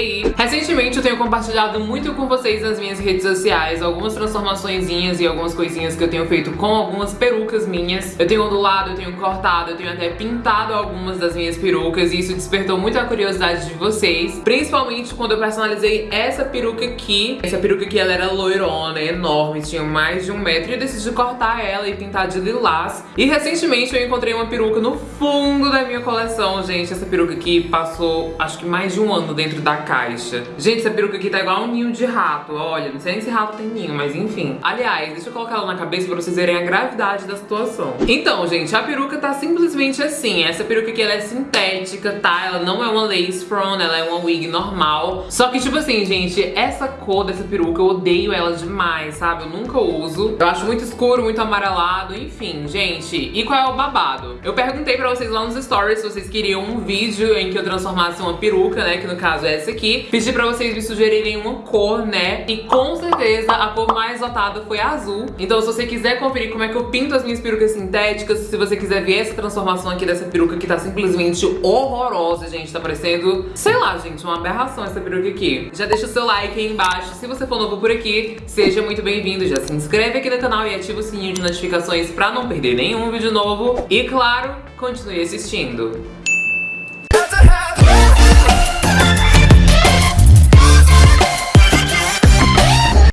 E recentemente eu tenho compartilhado muito com vocês nas minhas redes sociais algumas transformaçõezinhas e algumas coisinhas que eu tenho feito com algumas perucas minhas. Eu tenho ondulado, eu tenho cortado, eu tenho até pintado algumas das minhas perucas e isso despertou muito a curiosidade de vocês, principalmente quando eu personalizei essa peruca aqui. Essa peruca aqui, ela era loirona, enorme, tinha mais de um metro e eu decidi cortar ela e pintar de lilás. E recentemente eu encontrei uma peruca no fundo da minha coleção, gente. Essa peruca aqui passou, acho que mais de um ano dentro da caixa. Gente, essa peruca aqui tá igual um ninho de rato, olha. Não sei nem se rato tem ninho, mas enfim. Aliás, deixa eu colocar ela na cabeça pra vocês verem a gravidade da situação. Então, gente, a peruca tá simplesmente assim. Essa peruca aqui, ela é sintética, tá? Ela não é uma lace front, ela é uma wig normal. Só que, tipo assim, gente, essa cor dessa peruca, eu odeio ela demais, sabe? Eu nunca uso. Eu acho muito escuro, muito amarelado, enfim, gente. E qual é o babado? Eu perguntei pra vocês lá nos stories se vocês queriam um vídeo em que eu transformasse uma peruca, né? Que no caso é essa aqui. Pedi pra vocês me sugerirem uma cor, né? E com certeza a cor mais votada foi azul. Então se você quiser conferir como é que eu pinto as minhas perucas sintéticas, se você quiser ver essa transformação aqui dessa peruca que tá simplesmente horrorosa, gente. Tá parecendo, sei lá, gente, uma aberração essa peruca aqui. Já deixa o seu like aí embaixo. Se você for novo por aqui, seja muito bem-vindo. Já se inscreve aqui no canal e ativa o sininho de notificações pra não perder nenhum vídeo novo. E claro, continue assistindo.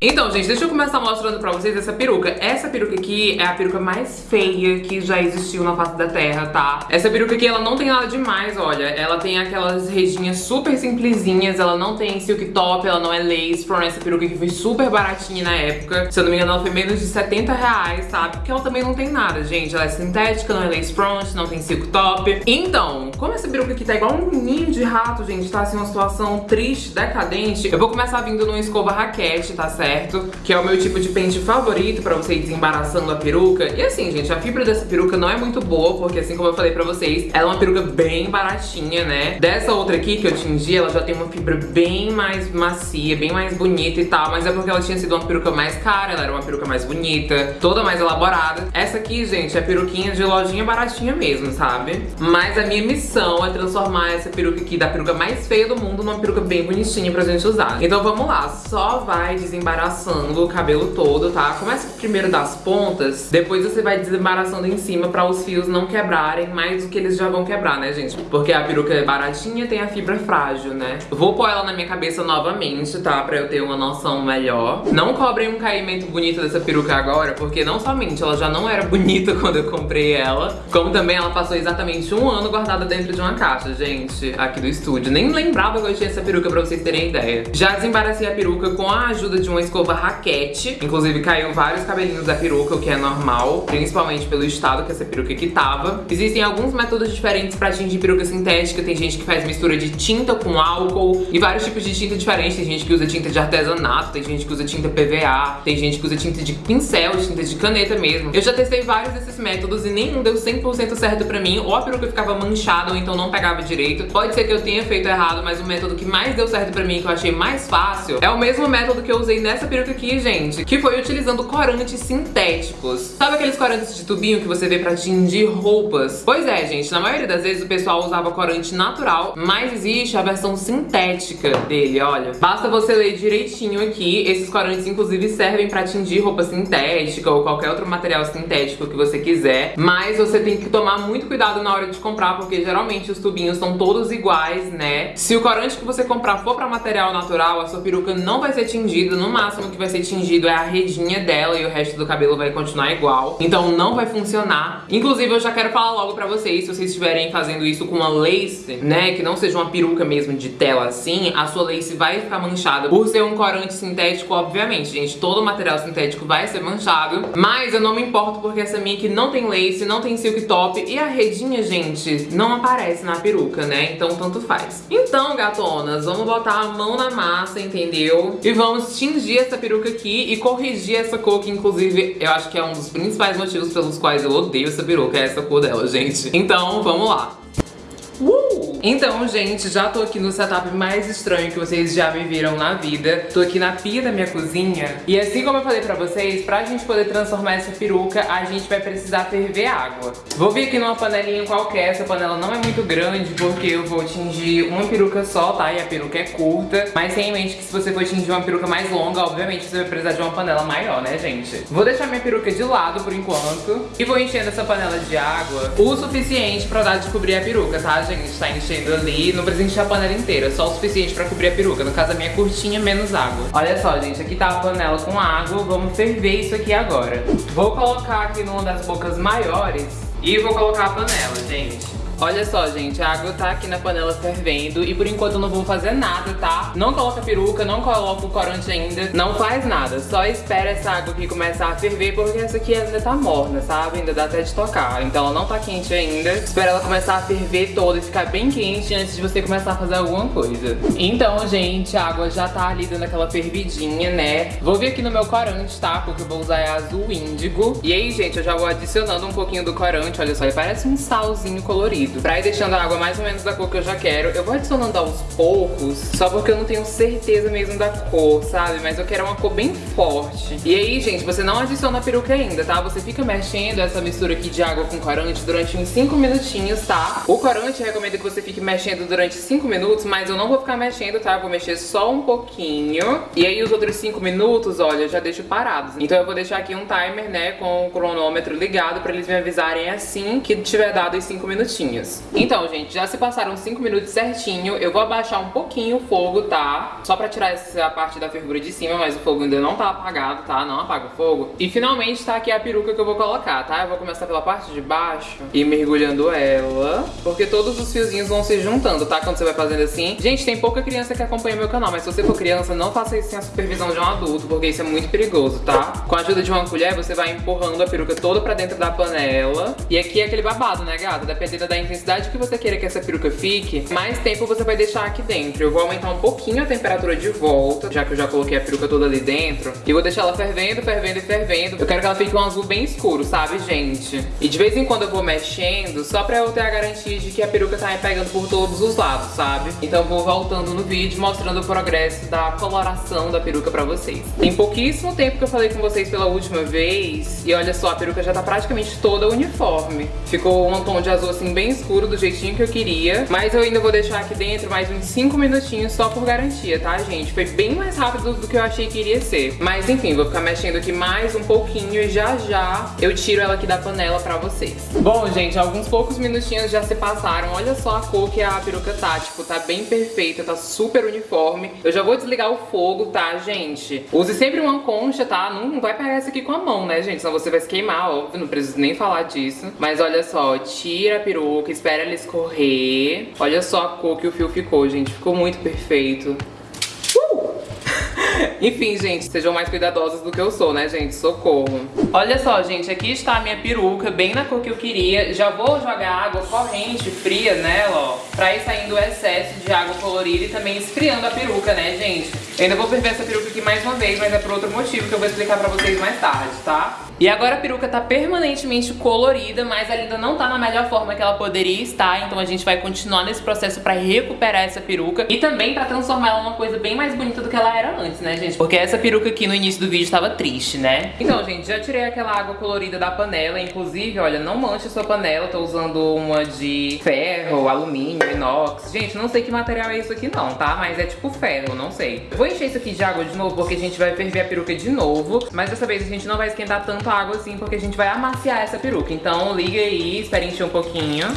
Então, gente, deixa eu começar mostrando pra vocês essa peruca. Essa peruca aqui é a peruca mais feia que já existiu na face da terra, tá? Essa peruca aqui, ela não tem nada demais, olha. Ela tem aquelas redinhas super simplesinhas, ela não tem silk top, ela não é lace front. Essa peruca aqui foi super baratinha na época. Se eu não me engano, ela foi menos de 70 reais, sabe? Porque ela também não tem nada, gente. Ela é sintética, não é lace front, não tem silk top. Então, como essa peruca aqui tá igual um ninho de rato, gente, tá assim uma situação triste, decadente, eu vou começar vindo numa escova raquete, tá certo? Certo? Que é o meu tipo de pente favorito pra você ir desembaraçando a peruca. E assim, gente, a fibra dessa peruca não é muito boa, porque assim como eu falei pra vocês, ela é uma peruca bem baratinha, né? Dessa outra aqui que eu tingi, ela já tem uma fibra bem mais macia, bem mais bonita e tal, mas é porque ela tinha sido uma peruca mais cara, ela era uma peruca mais bonita, toda mais elaborada. Essa aqui, gente, é peruquinha de lojinha baratinha mesmo, sabe? Mas a minha missão é transformar essa peruca aqui da peruca mais feia do mundo numa peruca bem bonitinha pra gente usar. Então vamos lá, só vai desembaraçar desembaraçando o cabelo todo, tá? Começa primeiro das pontas, depois você vai desembaraçando em cima pra os fios não quebrarem mais do que eles já vão quebrar, né, gente? Porque a peruca é baratinha tem a fibra frágil, né? Vou pôr ela na minha cabeça novamente, tá? Pra eu ter uma noção melhor. Não cobrem um caimento bonito dessa peruca agora, porque não somente ela já não era bonita quando eu comprei ela, como também ela passou exatamente um ano guardada dentro de uma caixa, gente, aqui do estúdio. Nem lembrava que eu tinha essa peruca pra vocês terem ideia. Já desembaracei a peruca com a ajuda de uma escova raquete. Inclusive caiu vários cabelinhos da peruca, o que é normal, principalmente pelo estado que essa peruca aqui tava. Existem alguns métodos diferentes pra tingir peruca sintética. Tem gente que faz mistura de tinta com álcool e vários tipos de tinta diferentes. Tem gente que usa tinta de artesanato, tem gente que usa tinta PVA, tem gente que usa tinta de pincel, tinta de caneta mesmo. Eu já testei vários desses métodos e nenhum deu 100% certo pra mim. Ou a peruca ficava manchada ou então não pegava direito. Pode ser que eu tenha feito errado, mas o método que mais deu certo pra mim, que eu achei mais fácil, é o mesmo método que eu usei nessa essa peruca aqui, gente, que foi utilizando corantes sintéticos. Sabe aqueles corantes de tubinho que você vê pra tingir roupas? Pois é, gente, na maioria das vezes o pessoal usava corante natural, mas existe a versão sintética dele, olha. Basta você ler direitinho aqui, esses corantes inclusive servem pra tingir roupa sintética ou qualquer outro material sintético que você quiser, mas você tem que tomar muito cuidado na hora de comprar, porque geralmente os tubinhos são todos iguais, né? Se o corante que você comprar for pra material natural, a sua peruca não vai ser tingida, no máximo máximo que vai ser tingido é a redinha dela e o resto do cabelo vai continuar igual. Então não vai funcionar. Inclusive, eu já quero falar logo pra vocês, se vocês estiverem fazendo isso com uma lace, né, que não seja uma peruca mesmo de tela assim, a sua lace vai ficar manchada. Por ser um corante sintético, obviamente, gente, todo material sintético vai ser manchado. Mas eu não me importo porque essa minha aqui não tem lace, não tem silk top e a redinha, gente, não aparece na peruca, né? Então tanto faz. Então, gatonas, vamos botar a mão na massa, entendeu? E vamos tingir essa peruca aqui e corrigir essa cor que, inclusive, eu acho que é um dos principais motivos pelos quais eu odeio essa peruca, é essa cor dela, gente. Então, vamos lá. Uh! Então, gente, já tô aqui no setup mais estranho que vocês já me viram na vida. Tô aqui na pia da minha cozinha. E assim como eu falei pra vocês, pra gente poder transformar essa peruca, a gente vai precisar ferver água. Vou vir aqui numa panelinha qualquer, essa panela não é muito grande, porque eu vou tingir uma peruca só, tá? E a peruca é curta. Mas tenha em mente que se você for tingir uma peruca mais longa, obviamente você vai precisar de uma panela maior, né, gente? Vou deixar minha peruca de lado por enquanto. E vou enchendo essa panela de água o suficiente pra dar de cobrir a peruca, tá, gente? Tá enchendo ali, não precisa encher a panela inteira, só o suficiente pra cobrir a peruca. No caso, a minha é curtinha, menos água. Olha só, gente, aqui tá a panela com água, vamos ferver isso aqui agora. Vou colocar aqui numa das bocas maiores e vou colocar a panela, gente. Olha só, gente, a água tá aqui na panela fervendo e por enquanto eu não vou fazer nada, tá? Não coloca peruca, não coloca o corante ainda, não faz nada. Só espera essa água aqui começar a ferver porque essa aqui ainda tá morna, sabe? Ainda dá até de tocar. Então ela não tá quente ainda. Espera ela começar a ferver toda e ficar bem quente antes de você começar a fazer alguma coisa. Então, gente, a água já tá ali dando aquela fervidinha, né? Vou vir aqui no meu corante, tá? Porque eu vou usar é azul índigo. E aí, gente, eu já vou adicionando um pouquinho do corante, olha só, ele parece um salzinho colorido líquido. Pra ir deixando a água mais ou menos da cor que eu já quero. Eu vou adicionando aos poucos, só porque eu não tenho certeza mesmo da cor, sabe? Mas eu quero uma cor bem forte. E aí, gente, você não adiciona a peruca ainda, tá? Você fica mexendo essa mistura aqui de água com corante durante uns 5 minutinhos, tá? O corante recomendo que você fique mexendo durante 5 minutos, mas eu não vou ficar mexendo, tá? Eu vou mexer só um pouquinho. E aí os outros 5 minutos, olha, eu já deixo parados. Então eu vou deixar aqui um timer, né, com o cronômetro ligado pra eles me avisarem assim que tiver dado os 5 minutinhos. Então, gente, já se passaram 5 minutos certinho. Eu vou abaixar um pouquinho o fogo, tá? Só pra tirar essa parte da fervura de cima, mas o fogo ainda não tá apagado, tá? Não apaga o fogo. E finalmente tá aqui a peruca que eu vou colocar, tá? Eu vou começar pela parte de baixo e mergulhando ela, porque todos os fiozinhos vão se juntando, tá? Quando você vai fazendo assim. Gente, tem pouca criança que acompanha meu canal, mas se você for criança, não faça isso sem a supervisão de um adulto, porque isso é muito perigoso, tá? Com a ajuda de uma colher, você vai empurrando a peruca toda pra dentro da panela. E aqui é aquele babado, né, gata? Dependendo da intensidade que você queira que essa peruca fique, mais tempo você vai deixar aqui dentro. Eu vou aumentar um pouquinho a temperatura de volta, já que eu já coloquei a peruca toda ali dentro. E vou deixar ela fervendo, fervendo e fervendo. Eu quero que ela fique um azul bem escuro, sabe, gente? E de vez em quando eu vou mexendo, só pra eu ter a garantia de que a peruca tá pegando por todos os lados, sabe? Então eu vou voltando no vídeo, mostrando o progresso da coloração da peruca pra vocês. Tem pouquíssimo tempo que eu falei com vocês pela última vez, e olha só, a peruca já tá praticamente toda uniforme. Ficou um tom de azul assim bem escuro do jeitinho que eu queria. Mas eu ainda vou deixar aqui dentro mais uns 5 minutinhos só por garantia, tá, gente? Foi bem mais rápido do que eu achei que iria ser. Mas enfim, vou ficar mexendo aqui mais um pouquinho e já já eu tiro ela aqui da panela pra vocês. Bom, gente, alguns poucos minutinhos já se passaram. Olha só a cor que a peruca tá, tipo, tá bem perfeita, tá super uniforme. Eu já vou desligar o fogo, tá, gente? Use sempre uma concha, tá? Não vai pegar essa aqui com a mão, né, gente? Senão você vai se queimar, óbvio, não preciso nem falar disso. Mas olha só, tira a peruca, espera ela escorrer. Olha só a cor que o fio ficou, gente. Ficou muito perfeito. Enfim, gente, sejam mais cuidadosos do que eu sou, né, gente? Socorro. Olha só, gente, aqui está a minha peruca, bem na cor que eu queria. Já vou jogar água corrente, fria nela, ó, pra ir saindo o excesso de água colorida e também esfriando a peruca, né, gente? Eu ainda vou ferver essa peruca aqui mais uma vez, mas é por outro motivo que eu vou explicar pra vocês mais tarde, tá? E agora a peruca tá permanentemente colorida, mas ela ainda não tá na melhor forma que ela poderia estar, então a gente vai continuar nesse processo pra recuperar essa peruca e também pra transformar ela numa coisa bem mais bonita do que ela era antes, né, gente? Porque essa peruca aqui no início do vídeo tava triste, né? Então, gente, já tirei aquela água colorida da panela, inclusive, olha, não manche a sua panela, tô usando uma de ferro, alumínio, inox. Gente, não sei que material é isso aqui não, tá? Mas é tipo ferro, não sei. Vou encher isso aqui de água de novo, porque a gente vai ferver a peruca de novo, mas dessa vez a gente não vai esquentar tanto a água assim, porque a gente vai amaciar essa peruca. Então liga aí, espere encher um pouquinho.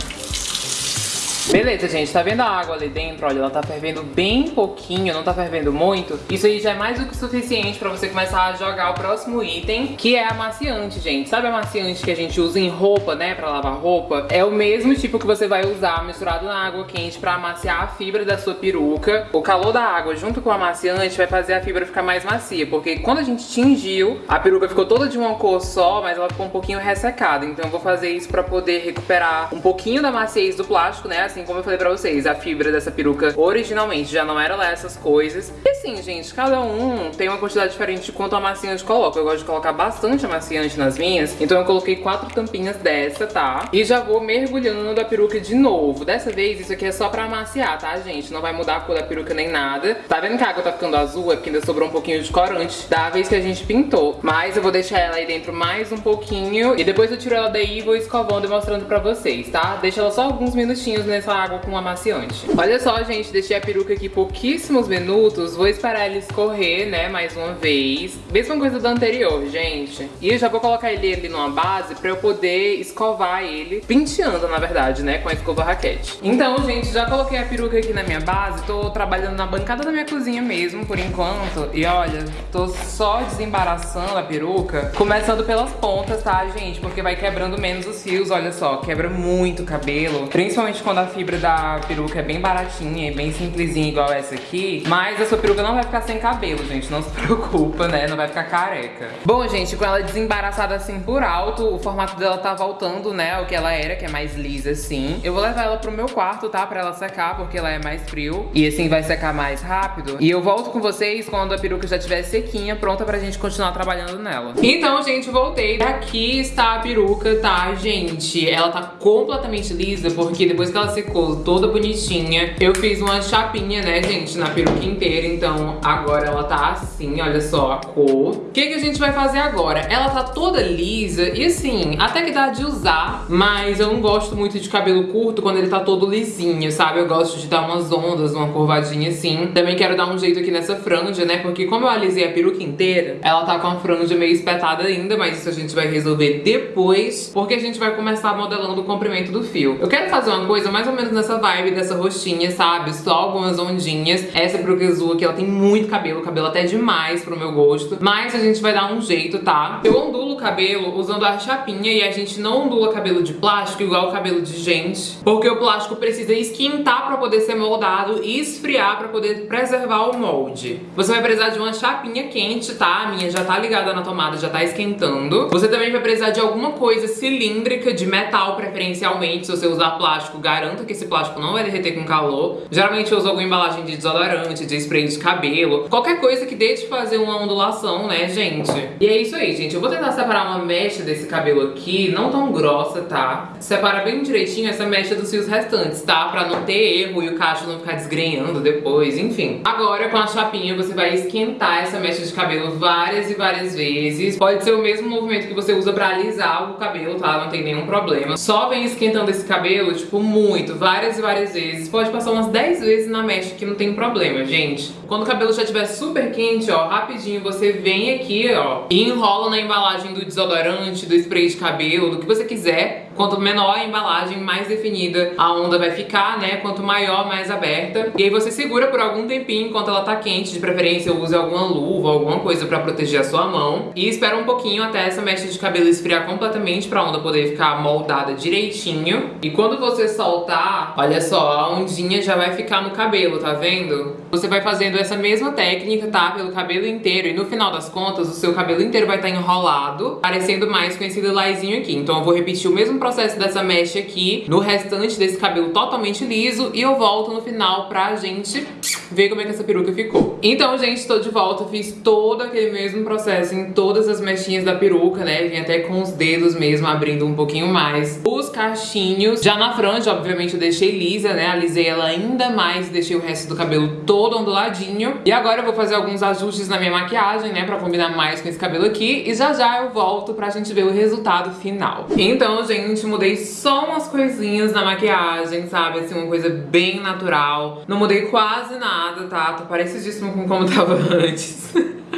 Beleza, gente, tá vendo a água ali dentro? Olha, ela tá fervendo bem pouquinho, não tá fervendo muito. Isso aí já é mais do que suficiente pra você começar a jogar o próximo item, que é amaciante, gente. Sabe amaciante que a gente usa em roupa, né, pra lavar roupa? É o mesmo tipo que você vai usar misturado na água quente pra amaciar a fibra da sua peruca. O calor da água junto com o amaciante vai fazer a fibra ficar mais macia, porque quando a gente tingiu, a peruca ficou toda de uma cor só, mas ela ficou um pouquinho ressecada. Então eu vou fazer isso pra poder recuperar um pouquinho da maciez do plástico, né, assim como eu falei pra vocês, a fibra dessa peruca originalmente já não era lá essas coisas. E assim, gente, cada um tem uma quantidade diferente de quanto amaciante coloca. Eu gosto de colocar bastante amaciante nas minhas, então eu coloquei quatro tampinhas dessa, tá? E já vou mergulhando a peruca de novo. Dessa vez, isso aqui é só pra amaciar, tá, gente? Não vai mudar a cor da peruca nem nada. Tá vendo que a água tá ficando azul? É porque ainda sobrou um pouquinho de corante da vez que a gente pintou. Mas eu vou deixar ela aí dentro mais um pouquinho e depois eu tiro ela daí e vou escovando e mostrando pra vocês, tá? Deixa ela só alguns minutinhos nessa água com amaciante. Olha só, gente, deixei a peruca aqui pouquíssimos minutos. Vou esperar ela escorrer, né, mais uma vez. Mesma coisa do anterior, gente. E eu já vou colocar ele ali numa base pra eu poder escovar ele, penteando, na verdade, né, com a escova raquete. Então, gente, já coloquei a peruca aqui na minha base. Tô trabalhando na bancada da minha cozinha mesmo, por enquanto. E olha, tô só desembaraçando a peruca, começando pelas pontas, tá, gente? Porque vai quebrando menos os fios, olha só, quebra muito o cabelo. Principalmente quando a fibra da peruca é bem baratinha e bem simplesinha, igual essa aqui. Mas a sua peruca não vai ficar sem cabelo, gente, não se preocupa, né? Não vai ficar careca. Bom, gente, com ela desembaraçada assim por alto, o formato dela tá voltando, né, ao que ela era, que é mais lisa assim. Eu vou levar ela pro meu quarto, tá, pra ela secar, porque ela é mais frio. E assim vai secar mais rápido. E eu volto com vocês quando a peruca já estiver sequinha, pronta pra gente continuar trabalhando nela. Então, gente, voltei. Aqui está a peruca, tá, gente? Ela tá completamente lisa, porque depois que ela secou toda bonitinha, eu fiz uma chapinha, né, gente, na peruca inteira. Então, agora ela tá assim, olha só a cor. O que, que a gente vai fazer agora? Ela tá toda lisa e assim, até que dá de usar, mas eu não gosto muito de cabelo curto quando ele tá todo lisinho, sabe? Eu gosto de dar umas ondas, uma curvadinha assim. Também quero dar um jeito aqui nessa franja, né? Porque como eu alisei a peruca inteira, ela tá com a franja meio espetada ainda, mas isso a gente vai resolver depois, porque a gente vai começar modelando o comprimento do fio. Eu quero fazer uma coisa mais ou menos nessa vibe dessa roxinha, sabe? Só algumas ondinhas. Essa peruca azul aqui, ela tem muito cabelo, cabelo até demais pro meu gosto, mas a gente vai dar um jeito, tá? Eu ondulo o cabelo usando a chapinha e a gente não ondula cabelo de plástico igual o cabelo de gente, porque o plástico precisa esquentar pra poder ser moldado e esfriar pra poder preservar o molde. Você vai precisar de uma chapinha quente, tá? A minha já tá ligada na tomada, já tá esquentando. Você também vai precisar de alguma coisa cilíndrica, de metal preferencialmente. Se você usar plástico, garanta que esse plástico não vai derreter com calor. Geralmente eu uso alguma embalagem de desodorante, de spray de cabelo, qualquer coisa que deixe fazer uma ondulação, né, gente? E é isso aí, gente. Eu vou tentar separar uma mecha desse cabelo aqui, não tão grossa, tá? Separa bem direitinho essa mecha dos fios restantes, tá? Pra não ter erro e o cacho não ficar desgrenhando depois, enfim. Agora, com a chapinha, você vai esquentar essa mecha de cabelo várias e várias vezes. Pode ser o mesmo movimento que você usa pra alisar o cabelo, tá? Não tem nenhum problema. Só vem esquentando esse cabelo, tipo, muito, várias e várias vezes. Pode passar umas 10 vezes na mecha que não tem problema, gente. Quando o cabelo já estiver super quente, ó, rapidinho você vem aqui, ó, e enrola na embalagem do desodorante, do spray de cabelo, do que você quiser. Quanto menor a embalagem, mais definida a onda vai ficar, né? Quanto maior, mais aberta. E aí você segura por algum tempinho enquanto ela tá quente. De preferência, use alguma luva, alguma coisa pra proteger a sua mão. E espera um pouquinho até essa mecha de cabelo esfriar completamente pra onda poder ficar moldada direitinho. E quando você soltar, olha só, a ondinha já vai ficar no cabelo, tá vendo? Você vai fazendo essa mesma técnica, tá? Pelo cabelo inteiro. E no final das contas, o seu cabelo inteiro vai estar tá enrolado, parecendo mais com esse lilazinho aqui. Então eu vou repetir o mesmo processo dessa mecha aqui no restante desse cabelo totalmente liso. E eu volto no final pra gente ver como é que essa peruca ficou. Então, gente, tô de volta. Fiz todo aquele mesmo processo em todas as mechinhas da peruca, né? Vim até com os dedos mesmo, abrindo um pouquinho mais os cachinhos. Já na franja, obviamente, eu deixei lisa, né? Alisei ela ainda mais, deixei o resto do cabelo todo onduladinho. E agora eu vou fazer alguns ajustes na minha maquiagem, né? Pra combinar mais com esse cabelo aqui. E já já eu volto pra gente ver o resultado final. Então, gente, mudei só umas coisinhas na maquiagem, sabe? Assim, uma coisa bem natural. Não mudei quase nada, tá? Tô parecidíssimo com como tava antes.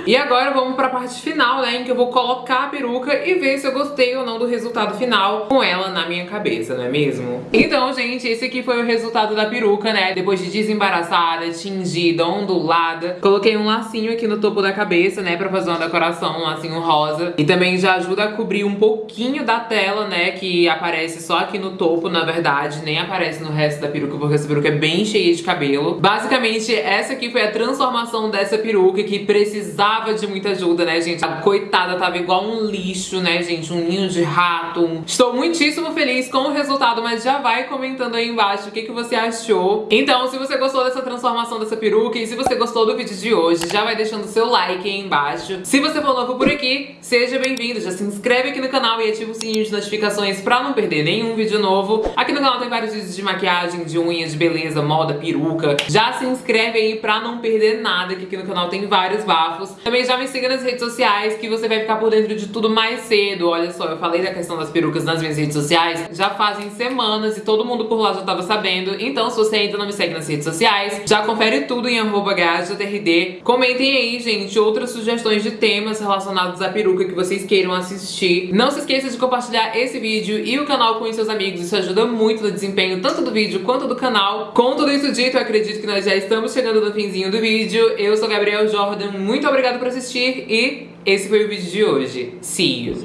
E agora vamos pra parte final, né, em que eu vou colocar a peruca e ver se eu gostei ou não do resultado final com ela na minha cabeça, não é mesmo? Então, gente, esse aqui foi o resultado da peruca, né, depois de desembaraçada, tingida, ondulada. Coloquei um lacinho aqui no topo da cabeça, né, pra fazer uma decoração, um lacinho rosa. E também já ajuda a cobrir um pouquinho da tela, né, que aparece só aqui no topo, na verdade, nem aparece no resto da peruca, porque essa peruca é bem cheia de cabelo. Basicamente, essa aqui foi a transformação dessa peruca que precisava precisava de muita ajuda, né, gente? A coitada tava igual um lixo, né, gente? Um ninho de rato. Estou muitíssimo feliz com o resultado, mas já vai comentando aí embaixo o que, que você achou. Então, se você gostou dessa transformação dessa peruca e se você gostou do vídeo de hoje, já vai deixando seu like aí embaixo. Se você for novo por aqui, seja bem-vindo. Já se inscreve aqui no canal e ativa o sininho de notificações pra não perder nenhum vídeo novo. Aqui no canal tem vários vídeos de maquiagem, de unha, de beleza, moda, peruca. Já se inscreve aí pra não perder nada, que aqui no canal tem vários bafos. Também já me siga nas redes sociais, que você vai ficar por dentro de tudo mais cedo. Olha só, eu falei da questão das perucas nas minhas redes sociais, já fazem semanas e todo mundo por lá já tava sabendo. Então, se você ainda não me segue nas redes sociais, já confere tudo em arroba Comentem aí, gente, outras sugestões de temas relacionados à peruca que vocês queiram assistir. Não se esqueça de compartilhar esse vídeo e o canal com os seus amigos. Isso ajuda muito no desempenho tanto do vídeo quanto do canal. Com tudo isso dito, eu acredito que nós já estamos chegando no finzinho do vídeo. Eu sou Gabriel Jordan, muito obrigada por assistir e esse foi o vídeo de hoje. See you!